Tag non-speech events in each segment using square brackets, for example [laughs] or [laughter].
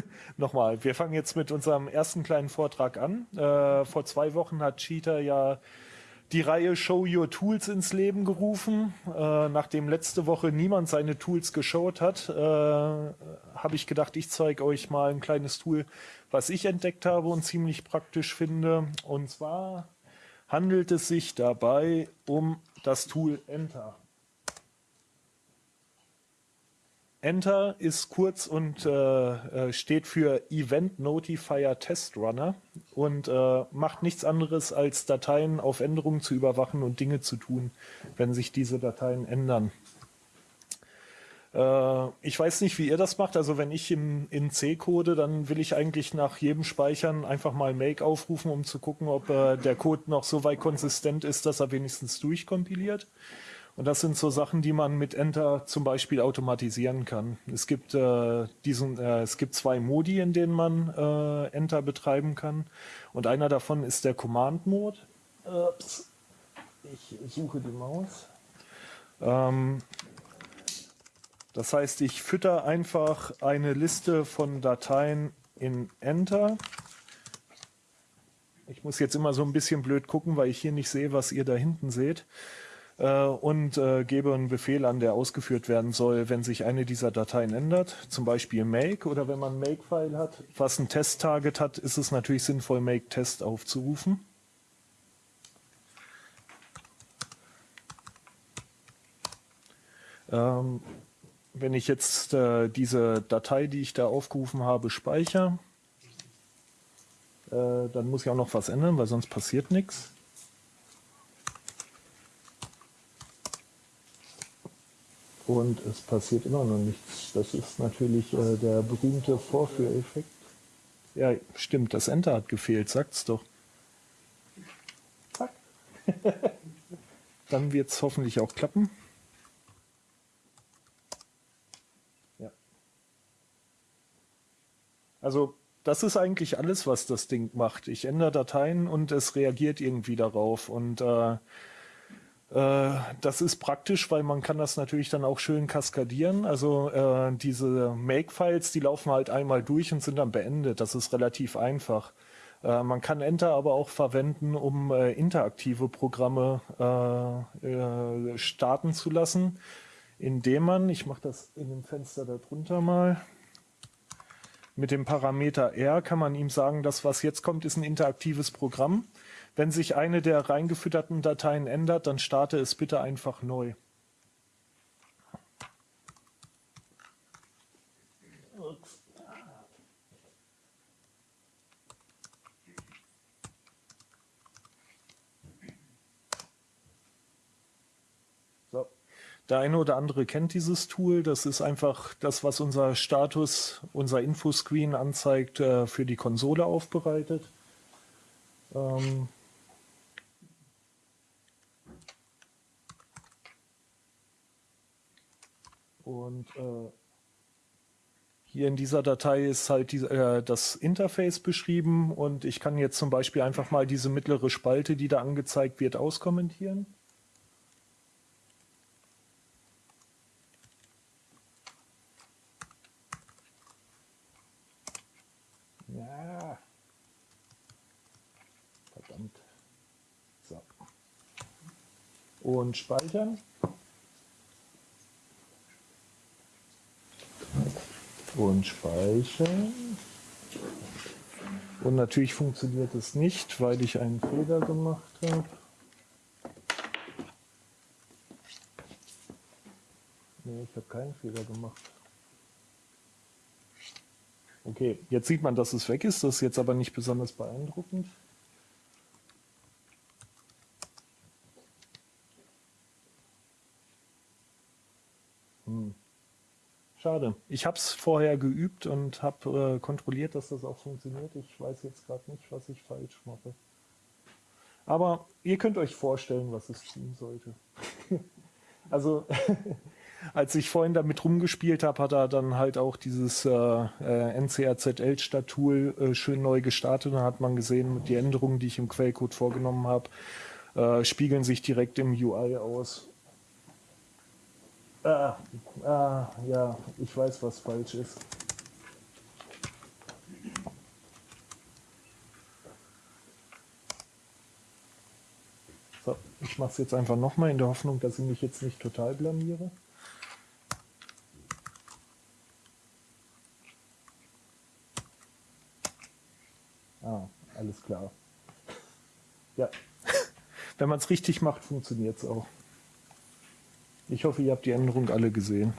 [laughs] Nochmal, wir fangen jetzt mit unserem ersten kleinen Vortrag an. Äh, vor zwei Wochen hat Cheetah ja die Reihe Show Your Tools ins Leben gerufen. Äh, nachdem letzte Woche niemand seine Tools geschaut hat, äh, habe ich gedacht, ich zeige euch mal ein kleines Tool, was ich entdeckt habe und ziemlich praktisch finde. Und zwar handelt es sich dabei um das Tool Enter. Enter ist kurz und äh, äh, steht für Event Notifier Test Runner und äh, macht nichts anderes als Dateien auf Änderungen zu überwachen und Dinge zu tun, wenn sich diese Dateien ändern. Äh, ich weiß nicht, wie ihr das macht. Also wenn ich im, in C code, dann will ich eigentlich nach jedem Speichern einfach mal Make aufrufen, um zu gucken, ob äh, der Code noch so weit konsistent ist, dass er wenigstens durchkompiliert. Und das sind so Sachen, die man mit Enter zum Beispiel automatisieren kann. Es gibt äh, diesen, äh, es gibt zwei Modi, in denen man äh, Enter betreiben kann. Und einer davon ist der Command-Mode. Ich suche die Maus. Ähm, das heißt, ich fütter einfach eine Liste von Dateien in Enter. Ich muss jetzt immer so ein bisschen blöd gucken, weil ich hier nicht sehe, was ihr da hinten seht äh, und äh, gebe einen Befehl an, der ausgeführt werden soll, wenn sich eine dieser Dateien ändert, zum Beispiel make oder wenn man ein make-File hat, was ein Test-Target hat, ist es natürlich sinnvoll, make-Test aufzurufen. Ähm, wenn ich jetzt äh, diese Datei, die ich da aufgerufen habe, speichere, äh, dann muss ich auch noch was ändern, weil sonst passiert nichts. Und es passiert immer noch nichts. Das ist natürlich äh, der berühmte Vorführeffekt. Ja, stimmt, das Enter hat gefehlt, sagt's doch. Zack. [laughs] Dann wird's hoffentlich auch klappen. Ja. Also, das ist eigentlich alles, was das Ding macht. Ich ändere Dateien und es reagiert irgendwie darauf. Und äh, äh, das ist praktisch, weil man kann das natürlich dann auch schön kaskadieren. Also äh, diese Make-Files, die laufen halt einmal durch und sind dann beendet. Das ist relativ einfach. Äh, man kann Enter aber auch verwenden, um äh, interaktive Programme äh, äh, starten zu lassen, indem man, ich mache das in dem Fenster darunter mal, mit dem Parameter R kann man ihm sagen, das was jetzt kommt, ist ein interaktives Programm. Wenn sich eine der reingefütterten Dateien ändert, dann starte es bitte einfach neu. Der eine oder andere kennt dieses Tool. Das ist einfach das, was unser Status, unser Infoscreen anzeigt, äh, für die Konsole aufbereitet. Ähm, Und äh, hier in dieser Datei ist halt die, äh, das Interface beschrieben und ich kann jetzt zum Beispiel einfach mal diese mittlere Spalte, die da angezeigt wird, auskommentieren. Ja. Verdammt. So. Und speichern. Und speichern. Und natürlich funktioniert es nicht, weil ich einen Fehler gemacht habe. Nee, ich habe keinen Fehler gemacht. Okay, jetzt sieht man, dass es weg ist. Das ist jetzt aber nicht besonders beeindruckend. Schade. Ich habe es vorher geübt und habe äh, kontrolliert, dass das auch funktioniert. Ich weiß jetzt gerade nicht, was ich falsch mache. Aber ihr könnt euch vorstellen, was es tun sollte. [laughs] also [laughs] als ich vorhin damit rumgespielt habe, hat er dann halt auch dieses äh, äh, NCRZL-Stat-Tool äh, schön neu gestartet. Da hat man gesehen, die Änderungen, die ich im Quellcode vorgenommen habe, äh, spiegeln sich direkt im UI aus. Ah, ah, ja, ich weiß, was falsch ist. So, ich mache es jetzt einfach nochmal in der Hoffnung, dass ich mich jetzt nicht total blamiere. Ah, alles klar. Ja, [laughs] wenn man es richtig macht, funktioniert es auch. Ich hoffe, ihr habt die Änderung alle gesehen.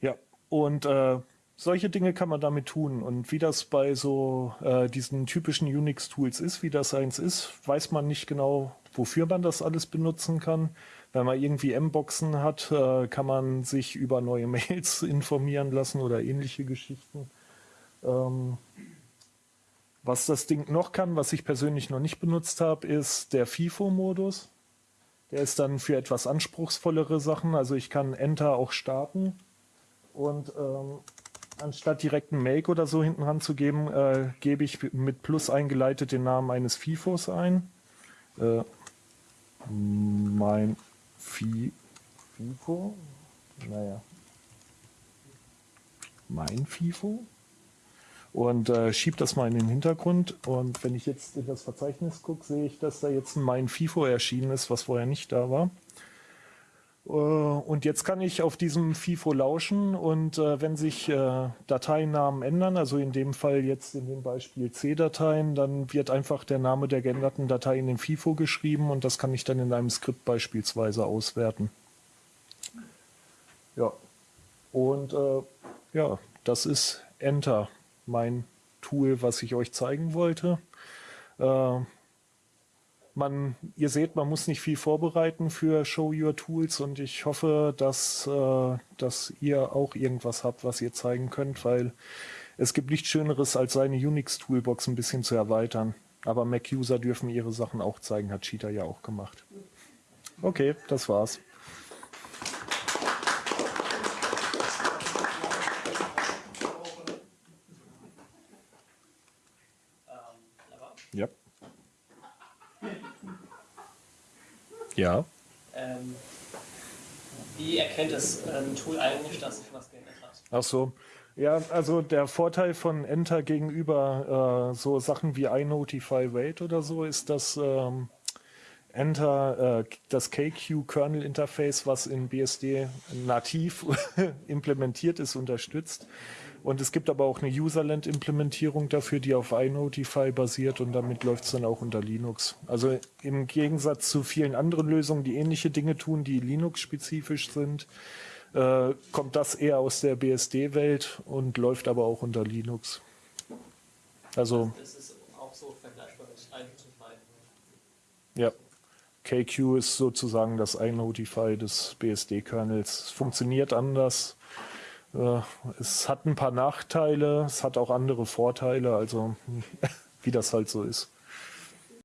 Ja, und äh, solche Dinge kann man damit tun. Und wie das bei so äh, diesen typischen Unix-Tools ist, wie das eins ist, weiß man nicht genau, wofür man das alles benutzen kann. Wenn man irgendwie M-Boxen hat, äh, kann man sich über neue [laughs] Mails informieren lassen oder ähnliche Geschichten. Ähm, was das Ding noch kann, was ich persönlich noch nicht benutzt habe, ist der FIFO-Modus. Der ist dann für etwas anspruchsvollere Sachen. Also ich kann Enter auch starten und ähm, anstatt direkt einen Make oder so hinten ranzugeben, äh, gebe ich mit Plus eingeleitet den Namen eines FIFOs ein. Äh, mein Fi FIFO, naja, mein FIFO und äh, schiebe das mal in den Hintergrund. Und wenn ich jetzt in das Verzeichnis gucke, sehe ich, dass da jetzt mein FIFO erschienen ist, was vorher nicht da war. Äh, und jetzt kann ich auf diesem FIFO lauschen und äh, wenn sich äh, Dateinamen ändern, also in dem Fall jetzt in dem Beispiel C-Dateien, dann wird einfach der Name der geänderten Datei in den FIFO geschrieben und das kann ich dann in einem Skript beispielsweise auswerten. Ja, und äh, ja, das ist Enter, mein Tool, was ich euch zeigen wollte. Äh, man, ihr seht, man muss nicht viel vorbereiten für Show Your Tools und ich hoffe, dass, äh, dass ihr auch irgendwas habt, was ihr zeigen könnt, weil es gibt nichts Schöneres, als seine Unix-Toolbox ein bisschen zu erweitern. Aber Mac-User dürfen ihre Sachen auch zeigen, hat Cheetah ja auch gemacht. Okay, das war's. Ja. Ja. Ähm, wie erkennt das ähm, Tool eigentlich, dass sich was geändert hat? Ach so. Ja, also der Vorteil von Enter gegenüber äh, so Sachen wie iNotify Wait oder so ist, dass ähm, Enter äh, das KQ-Kernel-Interface, was in BSD nativ [laughs] implementiert ist, unterstützt. Und es gibt aber auch eine Userland-Implementierung dafür, die auf iNotify basiert und damit läuft es dann auch unter Linux. Also im Gegensatz zu vielen anderen Lösungen, die ähnliche Dinge tun, die Linux-spezifisch sind, äh, kommt das eher aus der BSD-Welt und läuft aber auch unter Linux. Also. Das ist auch so vergleichbar mit iNotify. Ja. KQ ist sozusagen das iNotify des BSD-Kernels. Es funktioniert anders es hat ein paar Nachteile, es hat auch andere Vorteile, also [laughs] wie das halt so ist.